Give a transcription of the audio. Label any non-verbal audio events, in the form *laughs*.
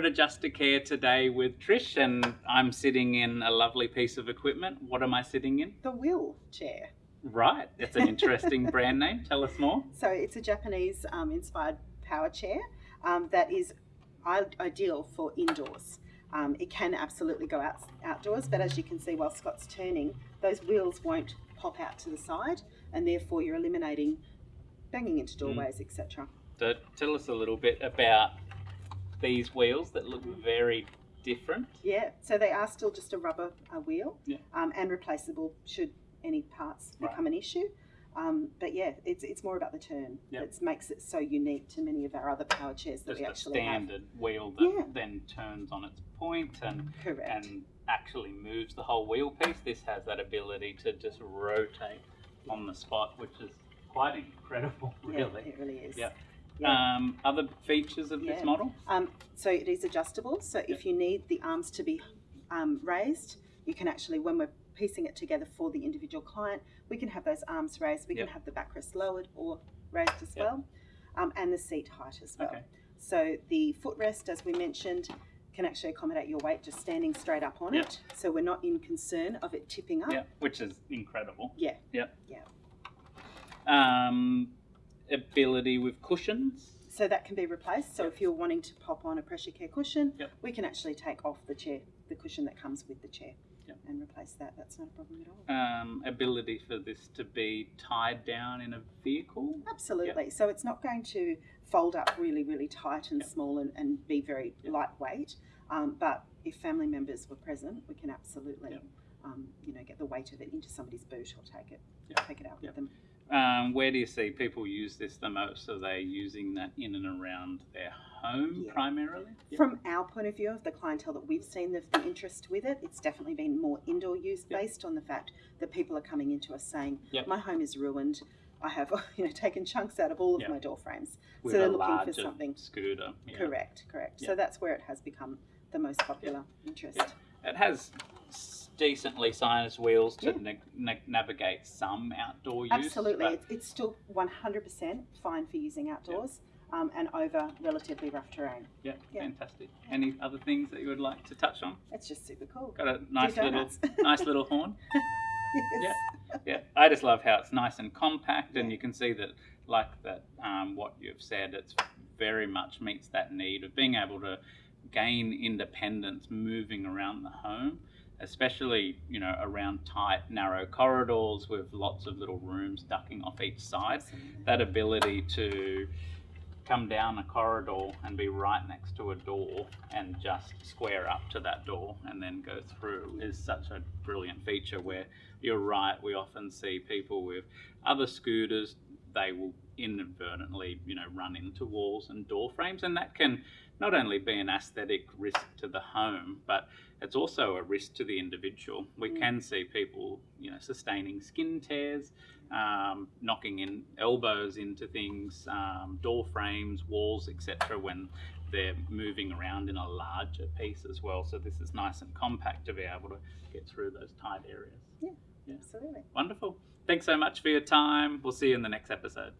Adjustacare today with Trish, and I'm sitting in a lovely piece of equipment. What am I sitting in? The WHILL chair. Right, it's an interesting *laughs* brand name. Tell us more. So it's a Japanese um, inspired power chair um, that is ideal for indoors. Um, it can absolutely go out outdoors, but as you can see while Scott's turning, those wheels won't pop out to the side, and therefore you're eliminating banging into doorways, etc. So tell us a little bit about these wheels that look very different. Yeah, so they are still just a rubber uh, wheel Yeah. um, and replaceable should any parts Right. become an issue. Um, but yeah, it's, it's more about the turn. Yep. It makes it so unique to many of our other power chairs that Just we a actually have. standard wheel that Yeah. then turns on its point and Correct. and actually moves the whole wheel piece. This has that ability to just rotate on the spot, which is quite incredible, *laughs* yeah, really. it really is. Yep. Yeah. Um, other features of this model? Um, so it is adjustable. So if you need the arms to be um, raised, you can actually, when we're piecing it together for the individual client, we can have those arms raised. We Yep. can have the backrest lowered or raised as Yep. well, um, and the seat height as well. Okay. So the footrest, as we mentioned, can actually accommodate your weight just standing straight up on Yep. it. So we're not in concern of it tipping up. Yeah, which is incredible. Yeah. Yep. Yeah. Ability with cushions. So that can be replaced. So Yep. if you're wanting to pop on a pressure care cushion, Yep. we can actually take off the chair, the cushion that comes with the chair, Yep. and replace that. That's not a problem at all. Um, ability for this to be tied down in a vehicle. Absolutely. So it's not going to fold up really, really tight and small and, and be very lightweight. Um, but if family members were present, we can absolutely, um, you know, get the weight of it into somebody's boot or take it, take it out Yep. with them. Um, where do you see people use this the most? Are they using that in and around their home Yeah. primarily? Yeah. From our point of view of the clientele that we've seen the, the interest with it, it's definitely been more indoor use Yep. based on the fact that people are coming into us saying, Yep. "My home is ruined. I have, *laughs* you know, taken chunks out of all of Yep. my door frames." With so they're a looking for something. scooter. yeah. Correct, correct. Yep. So that's where it has become the most popular interest. Yep. It has s- decently sized wheels to Yeah. na- na- navigate some outdoor use. Absolutely, it's, it's still 100% fine for using outdoors um, and over relatively rough terrain. Yeah, Yeah. fantastic. Any other things that you would like to touch on? It's just super cool. Got a nice little, *laughs* nice little horn. *laughs* Yes. Yeah, I just love how it's nice and compact, and you can see that, like that, um, what you've said, it's very much meets that need of being able to gain independence moving around the home, especially you know around tight, narrow corridors with lots of little rooms ducking off each side. Absolutely. That ability to come down a corridor and be right next to a door and just square up to that door and then go through is such a brilliant feature where you're right we often see people with other scooters they will inadvertently you know run into walls and door frames and that can not only be an aesthetic risk to the home but it's also a risk to the individual we Mm. can see people you know sustaining skin tears um, knocking in elbows into things, um, door frames, walls, etc. When they're moving around in a larger piece as well. So this is nice and compact to be able to get through those tight areas. Yeah. Absolutely. Wonderful. Thanks so much for your time. We'll see you in the next episode.